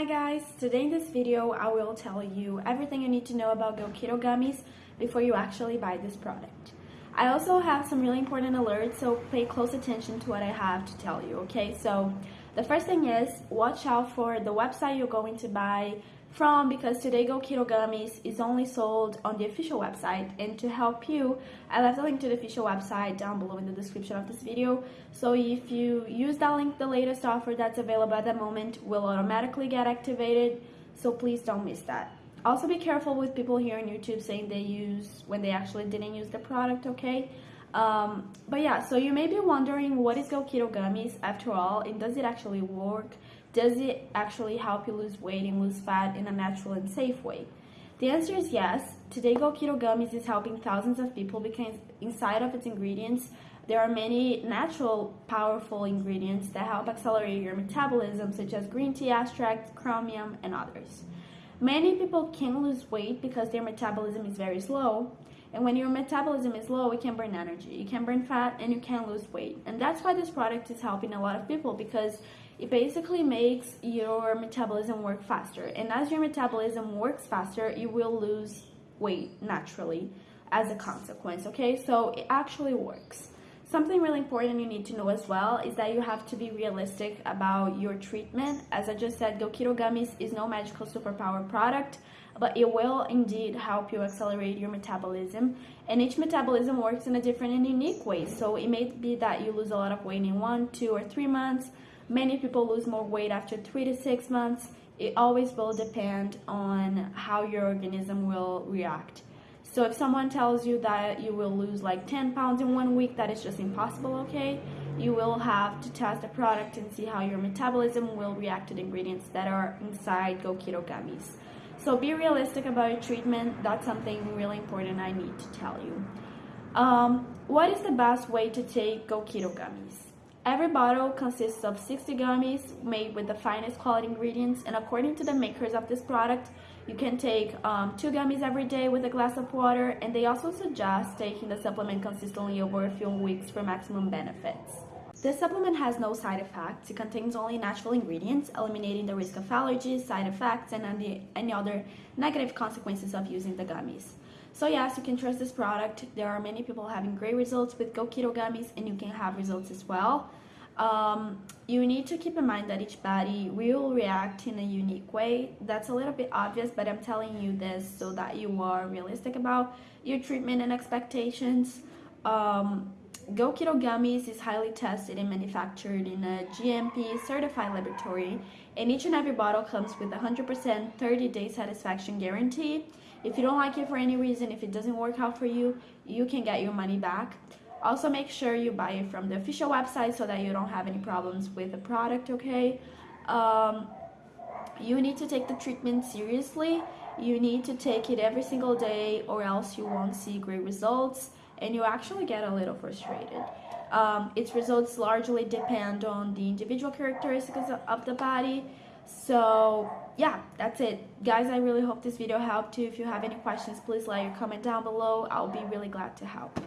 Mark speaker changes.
Speaker 1: Hi guys, today in this video I will tell you everything you need to know about Go Keto Gummies before you actually buy this product. I also have some really important alerts, so pay close attention to what I have to tell you, okay? So the first thing is watch out for the website you're going to buy from because Today Go Keto Gummies is only sold on the official website. And to help you I left a link to the official website down below in the description of this video. So if you use that link the latest offer that's available at the moment will automatically get activated. So please don't miss that. Also be careful with people here on YouTube saying they use when they actually didn't use the product okay? Um, but yeah so you may be wondering what is Go Keto Gummies after all and does it actually work does it actually help you lose weight and lose fat in a natural and safe way? The answer is yes. Today Go Keto Gummies is helping thousands of people because inside of its ingredients, there are many natural, powerful ingredients that help accelerate your metabolism, such as green tea extract, chromium, and others. Many people can lose weight because their metabolism is very slow, and when your metabolism is low, you can burn energy, you can burn fat, and you can lose weight. And that's why this product is helping a lot of people because it basically makes your metabolism work faster. And as your metabolism works faster, you will lose weight naturally as a consequence, okay? So it actually works. Something really important you need to know as well is that you have to be realistic about your treatment. As I just said, Go Keto Gummies is no magical superpower product, but it will indeed help you accelerate your metabolism. And each metabolism works in a different and unique way. So it may be that you lose a lot of weight in one, two, or three months. Many people lose more weight after three to six months. It always will depend on how your organism will react. So if someone tells you that you will lose like 10 pounds in one week, that is just impossible, okay? You will have to test the product and see how your metabolism will react to the ingredients that are inside Go Keto Gummies. So be realistic about your treatment. That's something really important I need to tell you. Um, what is the best way to take Go Keto Gummies? Every bottle consists of 60 gummies made with the finest quality ingredients and according to the makers of this product, you can take um, two gummies every day with a glass of water and they also suggest taking the supplement consistently over a few weeks for maximum benefits. This supplement has no side effects. It contains only natural ingredients, eliminating the risk of allergies, side effects, and any, any other negative consequences of using the gummies. So yes, you can trust this product. There are many people having great results with Go Keto gummies and you can have results as well. Um, you need to keep in mind that each body will react in a unique way. That's a little bit obvious, but I'm telling you this so that you are realistic about your treatment and expectations. Um, Go Keto Gummies is highly tested and manufactured in a GMP certified laboratory, and each and every bottle comes with a 100% 30 day satisfaction guarantee. If you don't like it for any reason, if it doesn't work out for you, you can get your money back. Also, make sure you buy it from the official website so that you don't have any problems with the product, okay? Um, you need to take the treatment seriously. You need to take it every single day or else you won't see great results and you actually get a little frustrated. Um, its results largely depend on the individual characteristics of the body. So yeah, that's it. Guys, I really hope this video helped you. If you have any questions, please let your comment down below. I'll be really glad to help.